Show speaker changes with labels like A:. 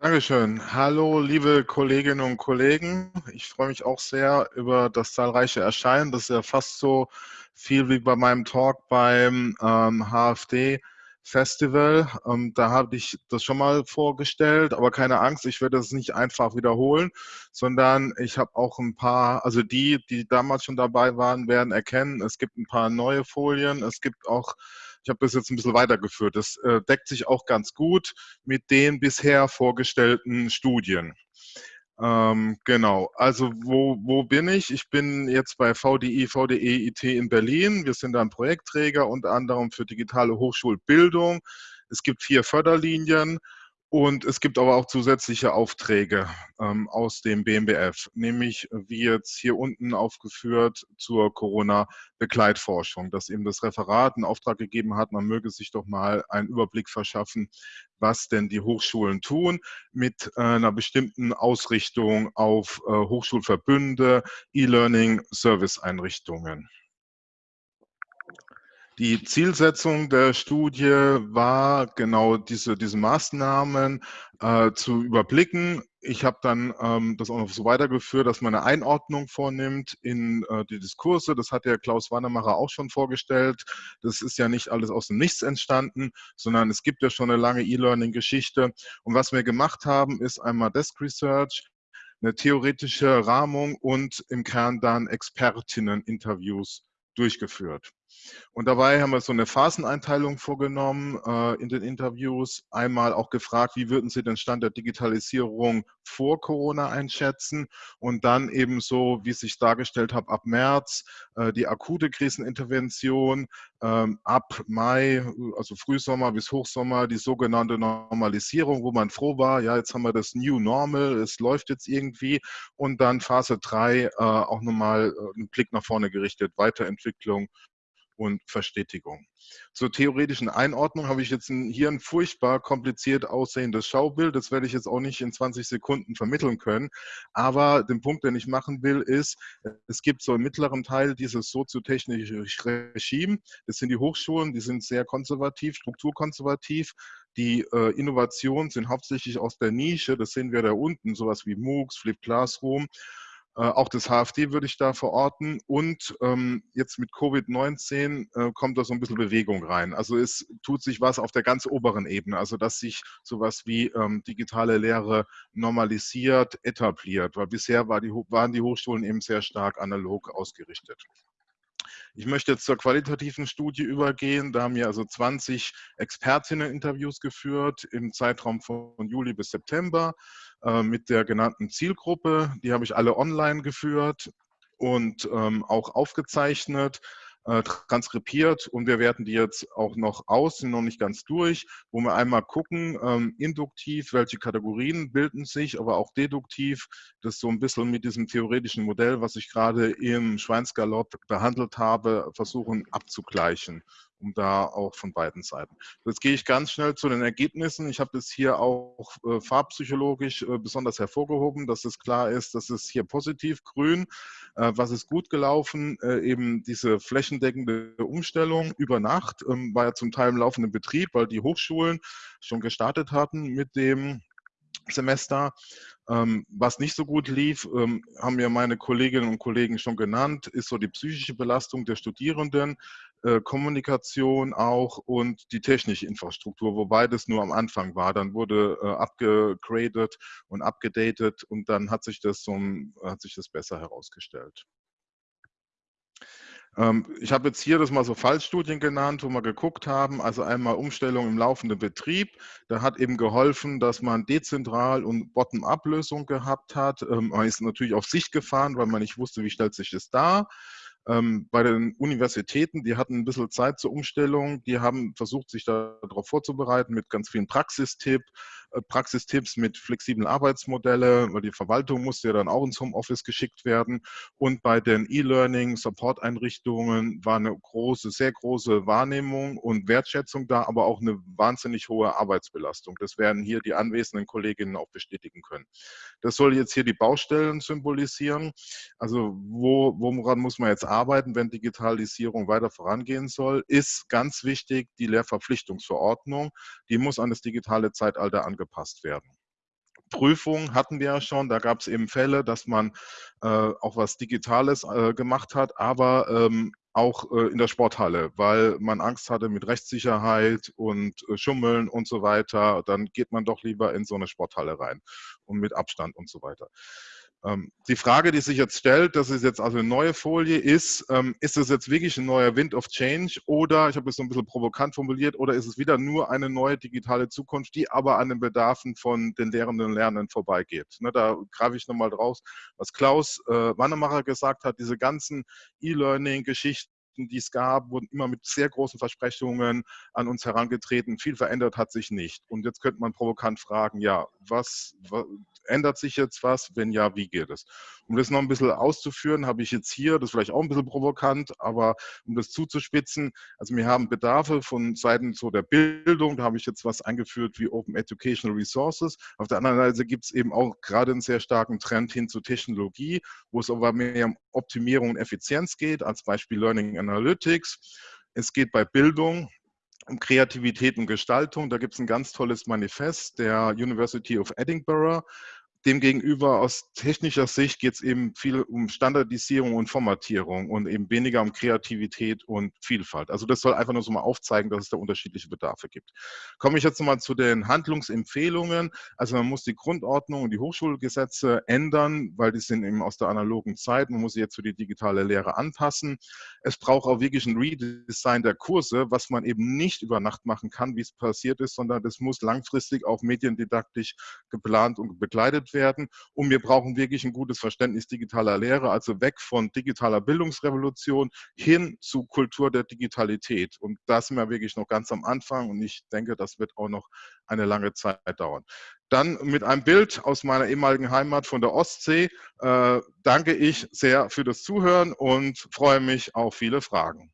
A: Dankeschön. Hallo, liebe Kolleginnen und Kollegen. Ich freue mich auch sehr über das zahlreiche Erscheinen. Das ist ja fast so viel wie bei meinem Talk beim ähm, HFD Festival. Ähm, da habe ich das schon mal vorgestellt, aber keine Angst, ich werde das nicht einfach wiederholen, sondern ich habe auch ein paar, also die, die damals schon dabei waren, werden erkennen, es gibt ein paar neue Folien, es gibt auch ich habe das jetzt ein bisschen weitergeführt. Das äh, deckt sich auch ganz gut mit den bisher vorgestellten Studien. Ähm, genau, also wo, wo bin ich? Ich bin jetzt bei VDI, VDE IT in Berlin. Wir sind ein Projektträger, unter anderem für digitale Hochschulbildung. Es gibt vier Förderlinien und es gibt aber auch zusätzliche Aufträge ähm, aus dem BMBF, nämlich wie jetzt hier unten aufgeführt zur Corona-Begleitforschung, dass eben das Referat einen Auftrag gegeben hat, man möge sich doch mal einen Überblick verschaffen, was denn die Hochschulen tun mit äh, einer bestimmten Ausrichtung auf äh, Hochschulverbünde, E-Learning, Serviceeinrichtungen. Die Zielsetzung der Studie war genau diese, diese Maßnahmen äh, zu überblicken. Ich habe dann ähm, das auch noch so weitergeführt, dass man eine Einordnung vornimmt in äh, die Diskurse. Das hat ja Klaus Wannemacher auch schon vorgestellt. Das ist ja nicht alles aus dem Nichts entstanden, sondern es gibt ja schon eine lange E-Learning-Geschichte. Und was wir gemacht haben, ist einmal Desk Research, eine theoretische Rahmung und im Kern dann Expertinnen-Interviews durchgeführt. Und dabei haben wir so eine Phaseneinteilung vorgenommen äh, in den Interviews. Einmal auch gefragt, wie würden Sie den Stand der Digitalisierung vor Corona einschätzen? Und dann eben so, wie ich es dargestellt habe, ab März äh, die akute Krisenintervention, ähm, ab Mai, also Frühsommer bis Hochsommer, die sogenannte Normalisierung, wo man froh war, ja, jetzt haben wir das New Normal, es läuft jetzt irgendwie. Und dann Phase 3 äh, auch nochmal äh, einen Blick nach vorne gerichtet, Weiterentwicklung und Verstetigung. Zur theoretischen Einordnung habe ich jetzt hier ein furchtbar kompliziert aussehendes Schaubild. Das werde ich jetzt auch nicht in 20 Sekunden vermitteln können. Aber den Punkt, den ich machen will, ist, es gibt so im mittleren Teil dieses soziotechnische Regime. Das sind die Hochschulen, die sind sehr konservativ, strukturkonservativ. Die äh, Innovationen sind hauptsächlich aus der Nische. Das sehen wir da unten, sowas wie MOOCs, Flip Classroom. Äh, auch das HFD würde ich da verorten. Und ähm, jetzt mit Covid-19 äh, kommt da so ein bisschen Bewegung rein. Also es tut sich was auf der ganz oberen Ebene, also dass sich sowas wie ähm, digitale Lehre normalisiert, etabliert, weil bisher war die, waren die Hochschulen eben sehr stark analog ausgerichtet. Ich möchte jetzt zur qualitativen Studie übergehen. Da haben wir also 20 Expertinnen-Interviews geführt im Zeitraum von Juli bis September äh, mit der genannten Zielgruppe. Die habe ich alle online geführt und ähm, auch aufgezeichnet äh, transkribiert. Und wir werten die jetzt auch noch aus, sind noch nicht ganz durch, wo wir einmal gucken, ähm, induktiv, welche Kategorien bilden sich, aber auch deduktiv, das so ein bisschen mit diesem theoretischen Modell, was ich gerade im Schweinsgalopp behandelt habe, versuchen abzugleichen um da auch von beiden Seiten. Jetzt gehe ich ganz schnell zu den Ergebnissen. Ich habe das hier auch äh, farbpsychologisch äh, besonders hervorgehoben, dass es klar ist, dass es hier positiv grün, äh, was ist gut gelaufen, äh, eben diese flächendeckende Umstellung über Nacht, ähm, war ja zum Teil im laufenden Betrieb, weil die Hochschulen schon gestartet hatten mit dem Semester. Ähm, was nicht so gut lief, ähm, haben mir meine Kolleginnen und Kollegen schon genannt, ist so die psychische Belastung der Studierenden, äh, Kommunikation auch und die technische Infrastruktur, wobei das nur am Anfang war. Dann wurde äh, abgegradet und abgedatet und dann hat sich das, so, hat sich das besser herausgestellt. Ähm, ich habe jetzt hier das mal so Fallstudien genannt, wo wir geguckt haben, also einmal Umstellung im laufenden Betrieb. Da hat eben geholfen, dass man dezentral und Bottom-up-Lösung gehabt hat. Ähm, man ist natürlich auf sich gefahren, weil man nicht wusste, wie stellt sich das dar. Ähm, bei den Universitäten, die hatten ein bisschen Zeit zur Umstellung, die haben versucht, sich darauf vorzubereiten mit ganz vielen Praxistipp, äh, Praxistipps mit flexiblen Arbeitsmodelle, weil die Verwaltung musste ja dann auch ins Homeoffice geschickt werden. Und bei den E-Learning, Support-Einrichtungen war eine große, sehr große Wahrnehmung und Wertschätzung da, aber auch eine wahnsinnig hohe Arbeitsbelastung. Das werden hier die anwesenden Kolleginnen auch bestätigen können. Das soll jetzt hier die Baustellen symbolisieren. Also wo, woran muss man jetzt arbeiten, wenn Digitalisierung weiter vorangehen soll, ist ganz wichtig die Lehrverpflichtungsverordnung. Die muss an das digitale Zeitalter angepasst werden. Prüfung hatten wir ja schon, da gab es eben Fälle, dass man äh, auch was Digitales äh, gemacht hat, aber ähm, auch äh, in der Sporthalle, weil man Angst hatte mit Rechtssicherheit und äh, Schummeln und so weiter. Dann geht man doch lieber in so eine Sporthalle rein und mit Abstand und so weiter. Ähm, die Frage, die sich jetzt stellt, das ist jetzt also eine neue Folie, ist, ähm, ist das jetzt wirklich ein neuer Wind of Change oder, ich habe es so ein bisschen provokant formuliert, oder ist es wieder nur eine neue digitale Zukunft, die aber an den Bedarfen von den Lehrenden und Lernenden vorbeigeht? Ne, da greife ich nochmal draus, was Klaus äh, Wannemacher gesagt hat, diese ganzen E-Learning-Geschichten, die es gab, wurden immer mit sehr großen Versprechungen an uns herangetreten. Viel verändert hat sich nicht. Und jetzt könnte man provokant fragen, ja, was ändert sich jetzt was? Wenn ja, wie geht es? Um das noch ein bisschen auszuführen, habe ich jetzt hier, das ist vielleicht auch ein bisschen provokant, aber um das zuzuspitzen, also wir haben Bedarfe von Seiten so der Bildung, da habe ich jetzt was eingeführt wie Open Educational Resources. Auf der anderen Seite gibt es eben auch gerade einen sehr starken Trend hin zu Technologie, wo es aber mehr um Optimierung und Effizienz geht, als Beispiel Learning Analytics. Es geht bei Bildung Kreativität und Gestaltung. Da gibt es ein ganz tolles Manifest der University of Edinburgh, Demgegenüber aus technischer Sicht geht es eben viel um Standardisierung und Formatierung und eben weniger um Kreativität und Vielfalt. Also das soll einfach nur so mal aufzeigen, dass es da unterschiedliche Bedarfe gibt. Komme ich jetzt nochmal zu den Handlungsempfehlungen. Also man muss die Grundordnung und die Hochschulgesetze ändern, weil die sind eben aus der analogen Zeit. Man muss sie jetzt für die digitale Lehre anpassen. Es braucht auch wirklich ein Redesign der Kurse, was man eben nicht über Nacht machen kann, wie es passiert ist, sondern das muss langfristig auch mediendidaktisch geplant und begleitet werden. Und wir brauchen wirklich ein gutes Verständnis digitaler Lehre, also weg von digitaler Bildungsrevolution hin zu Kultur der Digitalität. Und da sind wir wirklich noch ganz am Anfang und ich denke, das wird auch noch eine lange Zeit dauern. Dann mit einem Bild aus meiner ehemaligen Heimat von der Ostsee äh, danke ich sehr für das Zuhören und freue mich auf viele Fragen.